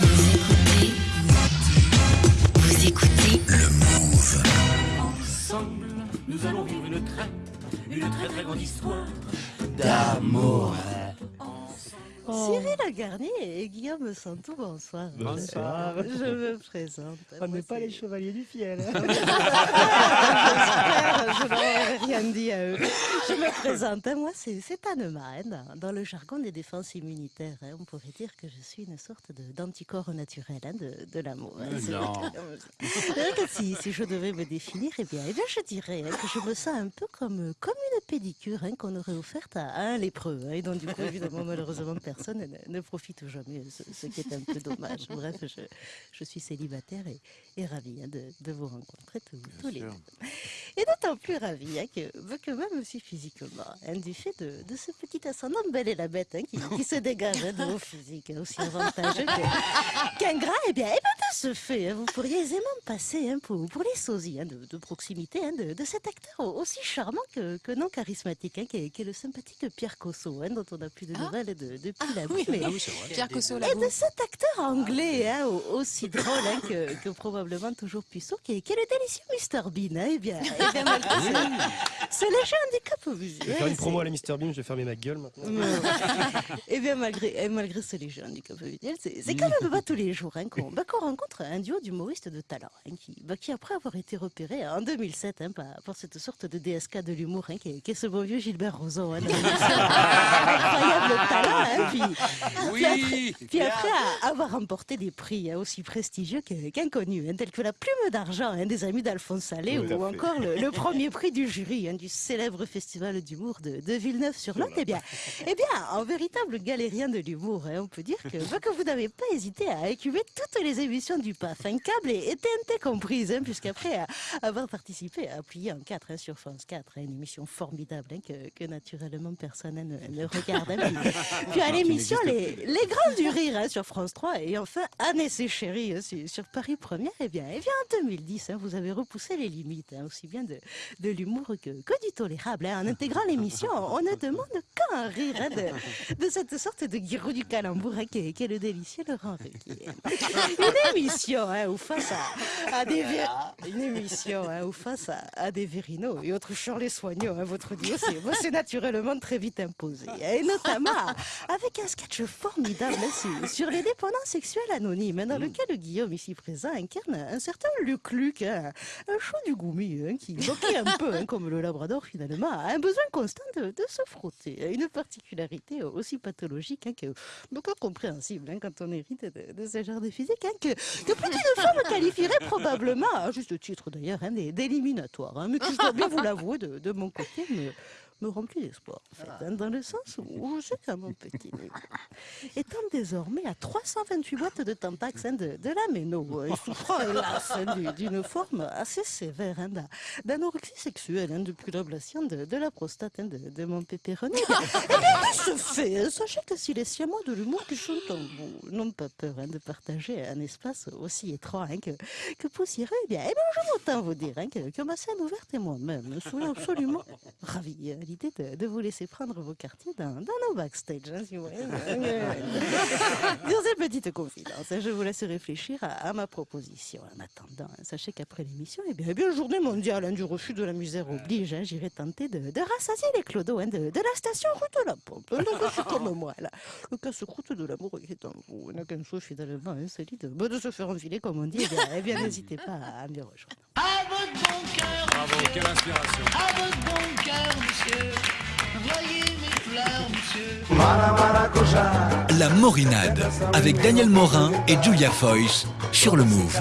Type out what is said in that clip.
Vous écoutez, vous écoutez Le Move. Ensemble, nous allons vivre une très, une très très grande histoire. D'amour. Cyril Lagarnier et Guillaume Santou, bonsoir. Bonsoir. Je me présente. On Moi, n'est pas les chevaliers du fiel. Je leur ai rien dit à eux. Je me présente. Moi, c'est Anne dans, le jargon des défenses immunitaires. hein, on pourrait dire que je suis une sorte d'anticorps naturel hein, de, de l'amour. hein, si, si je devais me définir, eh bien, eh bien je dirais hein, que je me sens un peu comme, comme une pédicure hein, qu'on aurait offerte à, à un lépreux. hein, et donc, du coup, évidemment, malheureusement, personne ne, ne profite jamais, ce, ce qui est un peu dommage. Bref, je, je suis célibataire et, et ravie hein, de, de vous rencontrer tous, tous les deux. Et d'autant plus ravie hein, que, bah, que même aussi physiquement, hein, du fait de, de ce petit ascendant de belle et la bête hein, qui, qui se dégage hein, de vos physiques aussi avantageux qu'un gras, eh bien, eh bien, de ce fait, hein, vous pourriez aisément passer hein, pour, pour les sosies hein, de, de proximité hein, de, de cet acteur aussi charmant que, que non charismatique, hein, qui, est, qui est le sympathique Pierre Cosso, hein, dont on n'a plus de nouvelles de- depuis la oui, mais- Pierre Cosso, et de cet acteur anglais, hein, au- aussi drôle hein, que, que probablement toujours puissant, qui est, qui est le délicieux Mr Bean. Hein, eh bien, eh bien, Yeah. Malgré ce, ce léger handicap Je vais visuel. faire une c'est- promo à la Mr Beam, je vais fermer ma gueule maintenant. et bien malgré, et malgré ce léger handicap visuel, c'est c'est quand même pas tous les jours hein, qu'on bah, qu'on rencontre un duo d'humoristes de talent hein, qui, bah, qui, après avoir été repéré en 2007 hein, par, par cette sorte de DSK de l'humour hein, qui, est, qui est ce bon vieux Gilbert Rozon. Hein, incroyable talent. Hein, puis, puis après, puis après à- avoir remporté des prix hein, aussi prestigieux qu'inconnus, hein, tels que la plume d'argent hein, des amis d'Alphonse Salé ou encore le, le premier prix du jury hein, du célèbre festival d'humour de, de Villeneuve-sur-Lot. Eh bien, eh bien, en véritable galérien de l'humour, hein, on peut dire que, bah, que vous n'avez pas hésité à écumer toutes les émissions du PAF, un câble et, et TNT comprises, hein, puisqu'après à- avoir participé à plier en 4 sur France 4, hein, une émission formidable hein, que, que naturellement personne hein, ne, ne regarde. hein, puis, puis à l'émission les, les Grands du Rire hein, sur France 3 et enfin ses chéris hein, sur, sur Paris Première. Eh bien, eh bien en 2010, hein, vous avez repoussé les limites, hein, aussi bien de, de l'humour que, que du tolérable. hein. En intégrant l'émission, on ne demande qu'un rire hein, de, de cette sorte de guirou du calembour hein, qui, est, le délicieux Laurent Ruquier. Une émission hein, où face à, à des une émission hein, où face à, à des Vérino et autres Charles Soignaux, hein, votre duo c'est naturellement très vite imposé. Et notamment avec un sketch formidable hein, sur, sur les dépendants sexuels anonymes, hein, dans lequel Guillaume ici présent incarne un certain Luc Luc, hein, un chou du goumi hein, qui, est un peu hein, comme le Labrador finalement, a un besoin constant de, se frotter. Une particularité aussi pathologique hein, que, donc compréhensible hein, quand on hérite de, de ce genre de physique, hein, que, que plus d'une femme qualifierait probablement, à juste titre d'ailleurs, d'éliminatoire, mais qui, je dois bien vous l'avouer, de, mon côté, me, me remplit d'espoir, en fait, hein, dans le sens où je sais qu'à mon petit niveau, étant désormais à 328 boîtes de Tampax hein, de, de la Méno, euh, et souffrant hélas hein, du- d'une forme assez sévère d'a- d'anorexie sexuelle depuis l'ablation de, de la prostate de, de mon bien, eh bien, de ce fait, sachez que si les siamois de l'humour qui sont en vous n'ont pas peur de partager un espace aussi étroit que, que poussiéreux, eh bien, eh bien, je m'entends vous dire que, que ma scène ouverte et moi-même. Soyons absolument ravis à l'idée de, de vous laisser prendre vos quartiers dans, dans nos backstage. hein, si vous voulez. Dans cette petite confidence, je vous laisse réfléchir à, à ma proposition. En attendant, sachez qu'après l'émission, eh bien, eh bien, journée mondiale hein, du refus de la misère oblige, hein, j'irai tenter de, de rassasier les clodos hein, de, de la station rue de la Pompe. Donc, je suis comme moi, là. Le casse-croûte de l'amour qui est en vous. n'a qu'un souhait finalement insolite bah, de se faire enfiler, comme on dit. Eh bien, eh bien, n'hésitez pas à me rejoindre. À votre bon cœur, Bravo, quelle inspiration. La Morinade avec Daniel Morin et Julia Foyce sur le Move.